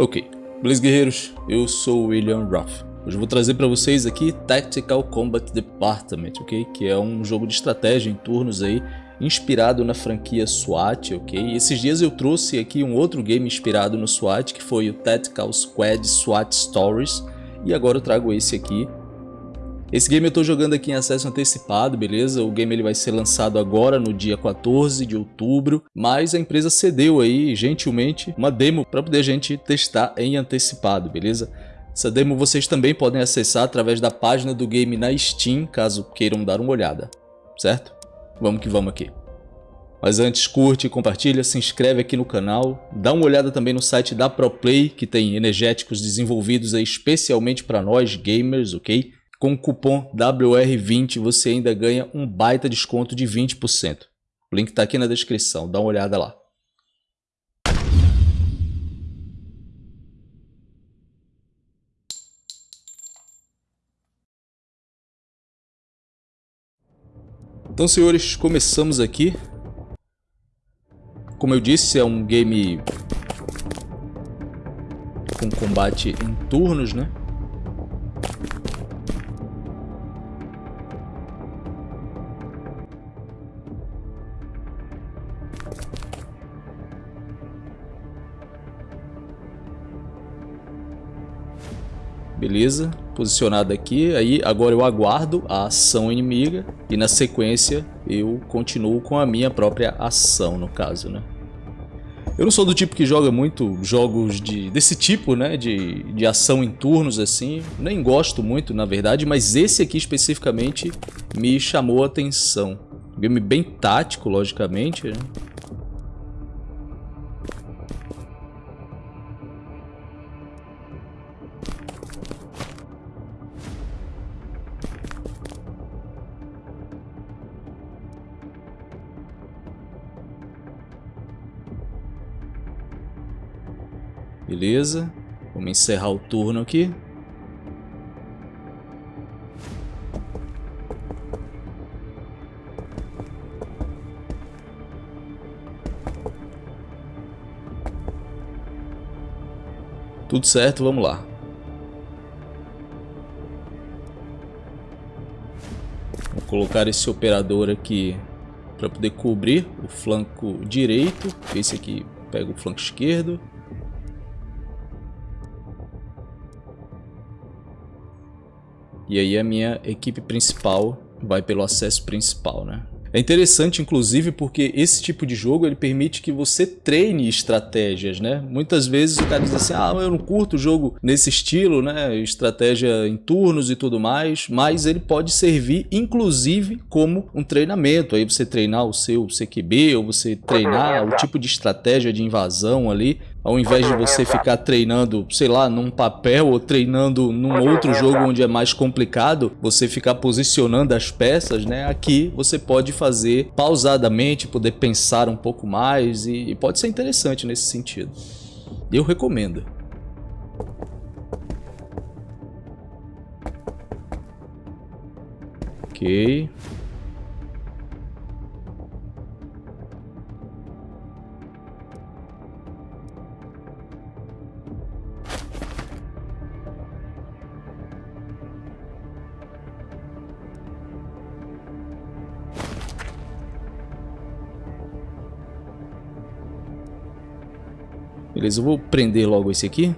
Ok, beleza guerreiros? Eu sou William Ruff. Hoje eu vou trazer para vocês aqui Tactical Combat Department, ok? Que é um jogo de estratégia em turnos aí, inspirado na franquia SWAT, ok? Esses dias eu trouxe aqui um outro game inspirado no SWAT, que foi o Tactical Squad SWAT Stories, e agora eu trago esse aqui, esse game eu estou jogando aqui em acesso antecipado, beleza? O game ele vai ser lançado agora no dia 14 de outubro, mas a empresa cedeu aí, gentilmente, uma demo para poder a gente testar em antecipado, beleza? Essa demo vocês também podem acessar através da página do game na Steam, caso queiram dar uma olhada, certo? Vamos que vamos aqui. Mas antes, curte, compartilha, se inscreve aqui no canal, dá uma olhada também no site da ProPlay, que tem energéticos desenvolvidos aí especialmente para nós gamers, ok? Com o cupom WR20 você ainda ganha um baita desconto de 20%. O link está aqui na descrição, dá uma olhada lá. Então, senhores, começamos aqui. Como eu disse, é um game com combate em turnos, né? Beleza, posicionado aqui, aí agora eu aguardo a ação inimiga e na sequência eu continuo com a minha própria ação no caso, né? Eu não sou do tipo que joga muito jogos de, desse tipo, né, de, de ação em turnos assim, nem gosto muito na verdade, mas esse aqui especificamente me chamou a atenção. Game bem tático, logicamente, né? Beleza. Vamos encerrar o turno aqui. Tudo certo, vamos lá. Vou colocar esse operador aqui para poder cobrir o flanco direito. Esse aqui pega o flanco esquerdo. E aí a minha equipe principal vai pelo acesso principal, né? É interessante, inclusive, porque esse tipo de jogo ele permite que você treine estratégias, né? Muitas vezes o cara diz assim, ah, eu não curto jogo nesse estilo, né? Estratégia em turnos e tudo mais, mas ele pode servir, inclusive, como um treinamento. Aí você treinar o seu CQB, ou você treinar o tipo de estratégia de invasão ali, ao invés de você ficar treinando, sei lá, num papel ou treinando num outro jogo onde é mais complicado, você ficar posicionando as peças, né? Aqui você pode fazer pausadamente, poder pensar um pouco mais e, e pode ser interessante nesse sentido. Eu recomendo. Ok. Beleza, eu vou prender logo esse aqui.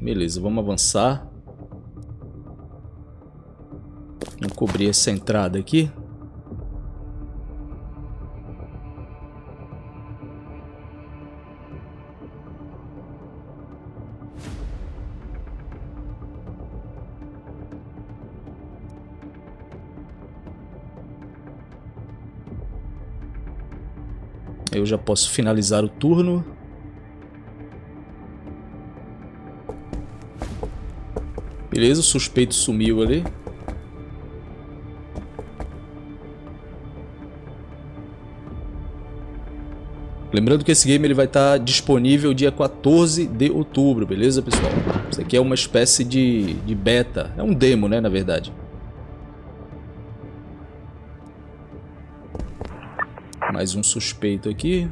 Beleza, vamos avançar. Vamos cobrir essa entrada aqui. Eu já posso finalizar o turno. Beleza, o suspeito sumiu ali. Lembrando que esse game ele vai estar disponível dia 14 de outubro, beleza pessoal? Isso aqui é uma espécie de, de beta, é um demo né, na verdade. Mais um suspeito aqui.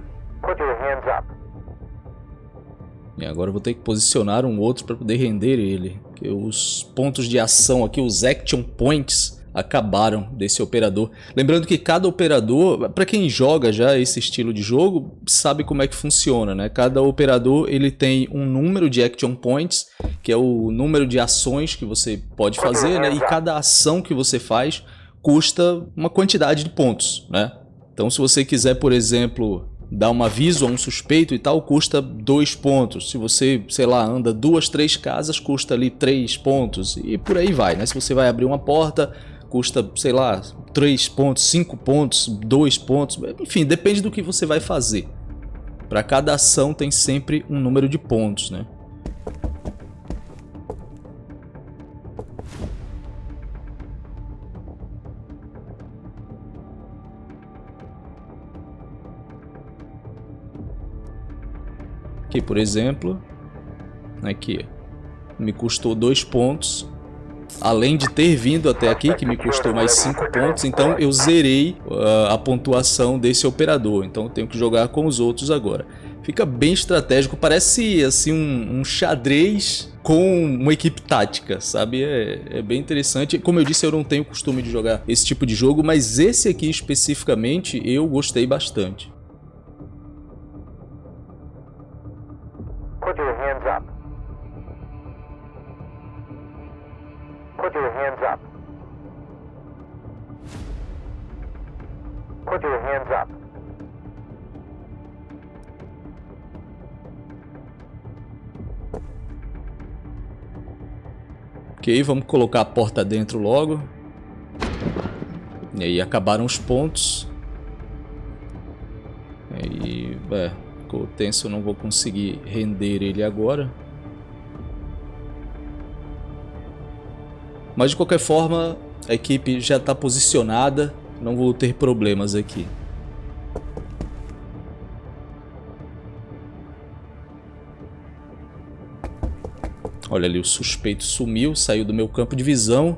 E agora eu vou ter que posicionar um outro para poder render ele. Porque os pontos de ação aqui, os action points, acabaram desse operador. Lembrando que cada operador, para quem joga já esse estilo de jogo, sabe como é que funciona, né? Cada operador ele tem um número de action points, que é o número de ações que você pode fazer, né? E cada ação que você faz custa uma quantidade de pontos, né? Então se você quiser, por exemplo, dar um aviso a um suspeito e tal, custa dois pontos. Se você, sei lá, anda duas, três casas, custa ali três pontos. E por aí vai, né? Se você vai abrir uma porta, custa, sei lá, 3 pontos, 5 pontos, 2 pontos, enfim, depende do que você vai fazer. Para cada ação tem sempre um número de pontos, né? Aqui, por exemplo, aqui, me custou 2 pontos, além de ter vindo até aqui, que me custou mais 5 pontos, então eu zerei uh, a pontuação desse operador, então eu tenho que jogar com os outros agora. Fica bem estratégico, parece assim um, um xadrez com uma equipe tática, sabe? É, é, bem interessante. Como eu disse, eu não tenho costume de jogar esse tipo de jogo, mas esse aqui especificamente eu gostei bastante. Put your hands up. Put your hands up. Put your hands up. Ok, vamos colocar a porta dentro logo. E aí acabaram os pontos. E é, ficou tenso, eu não vou conseguir render ele agora. Mas de qualquer forma, a equipe já está posicionada, não vou ter problemas aqui. Olha ali, o suspeito sumiu, saiu do meu campo de visão.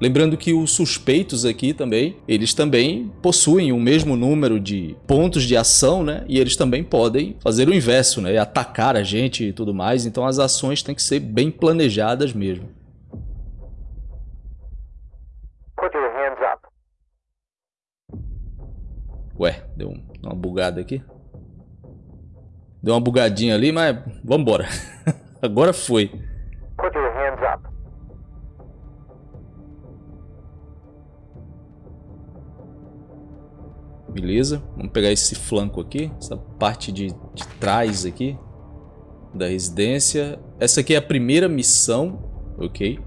Lembrando que os suspeitos aqui também, eles também possuem o mesmo número de pontos de ação, né? E eles também podem fazer o inverso, né? Atacar a gente e tudo mais. Então as ações têm que ser bem planejadas mesmo. Ué, deu uma bugada aqui. Deu uma bugadinha ali, mas vambora. Agora foi. Beleza, vamos pegar esse flanco aqui, essa parte de, de trás aqui da residência. Essa aqui é a primeira missão, ok?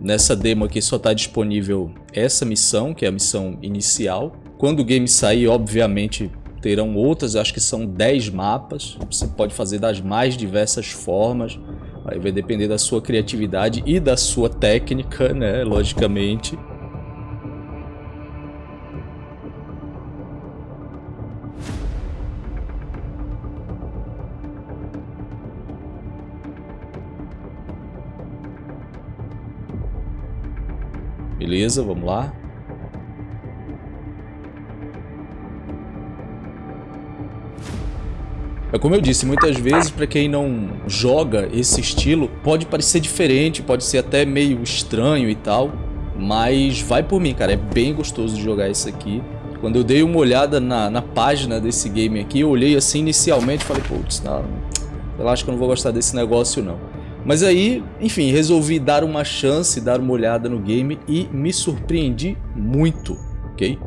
Nessa demo aqui só está disponível essa missão, que é a missão inicial. Quando o game sair, obviamente, terão outras, acho que são 10 mapas. Você pode fazer das mais diversas formas. Aí vai depender da sua criatividade e da sua técnica, né? Logicamente. Beleza, vamos lá. É como eu disse, muitas vezes para quem não joga esse estilo, pode parecer diferente, pode ser até meio estranho e tal, mas vai por mim, cara, é bem gostoso de jogar isso aqui. Quando eu dei uma olhada na, na página desse game aqui, eu olhei assim inicialmente e falei, putz, eu acho que eu não vou gostar desse negócio não. Mas aí, enfim, resolvi dar uma chance, dar uma olhada no game e me surpreendi muito, ok?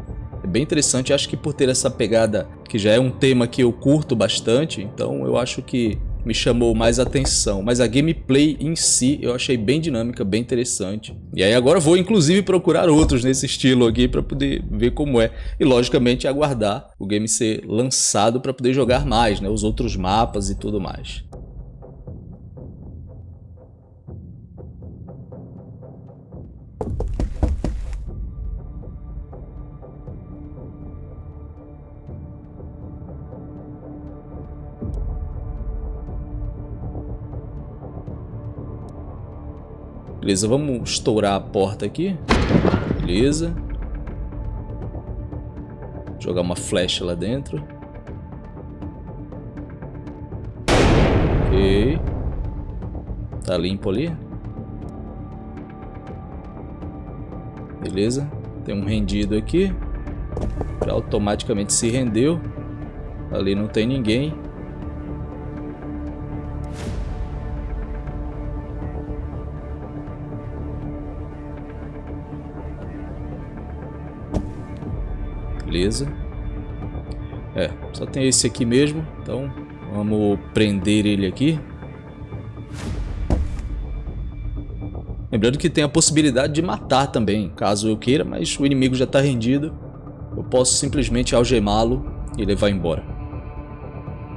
É bem interessante, acho que por ter essa pegada que já é um tema que eu curto bastante, então eu acho que me chamou mais atenção. Mas a gameplay em si eu achei bem dinâmica, bem interessante. E aí agora vou inclusive procurar outros nesse estilo aqui para poder ver como é. E logicamente aguardar o game ser lançado para poder jogar mais, né? Os outros mapas e tudo mais. Beleza, vamos estourar a porta aqui. Beleza. Jogar uma flecha lá dentro. Ok. Tá limpo ali. Beleza. Tem um rendido aqui. Já automaticamente se rendeu. Ali não tem ninguém. Beleza. É, só tem esse aqui mesmo. Então, vamos prender ele aqui. Lembrando que tem a possibilidade de matar também, caso eu queira, mas o inimigo já está rendido. Eu posso simplesmente algemá-lo e levar embora.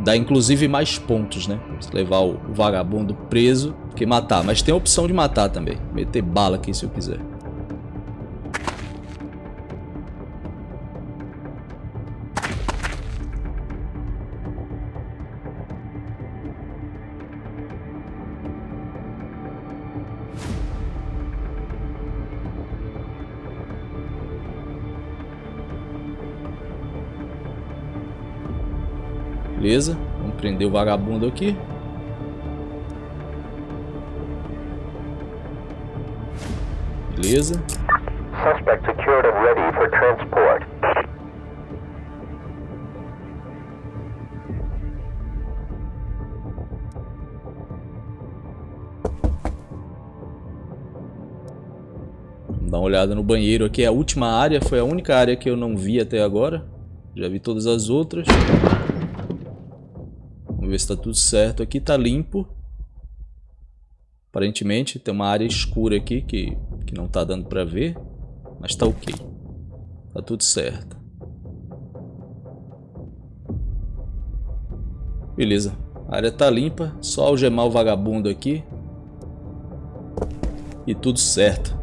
Dá inclusive mais pontos, né? Se levar o vagabundo preso que matar. Mas tem a opção de matar também. Meter bala aqui se eu quiser. Beleza, vamos prender o vagabundo aqui. Beleza. Suspect secured and ready for transport. Vamos dar uma olhada no banheiro aqui. A última área foi a única área que eu não vi até agora. Já vi todas as outras. Vamos ver se está tudo certo. Aqui está limpo. Aparentemente tem uma área escura aqui que, que não está dando para ver. Mas está ok. Está tudo certo. Beleza. A área está limpa. Só algemar o vagabundo aqui. E tudo certo.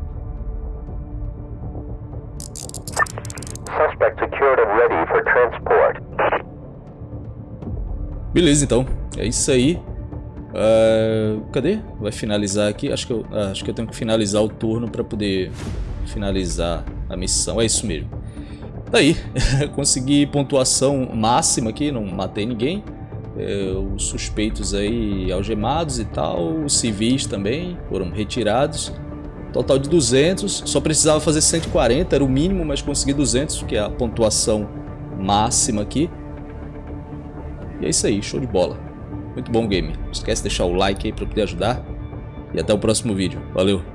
Beleza, então. É isso aí. Uh, cadê? Vai finalizar aqui. Acho que, eu, uh, acho que eu tenho que finalizar o turno para poder finalizar a missão. É isso mesmo. Daí, consegui pontuação máxima aqui, não matei ninguém. É, os suspeitos aí algemados e tal, os civis também foram retirados. Total de 200, só precisava fazer 140, era o mínimo, mas consegui 200, que é a pontuação máxima aqui. E é isso aí, show de bola. Muito bom game. Não esquece de deixar o like aí para poder ajudar. E até o próximo vídeo. Valeu!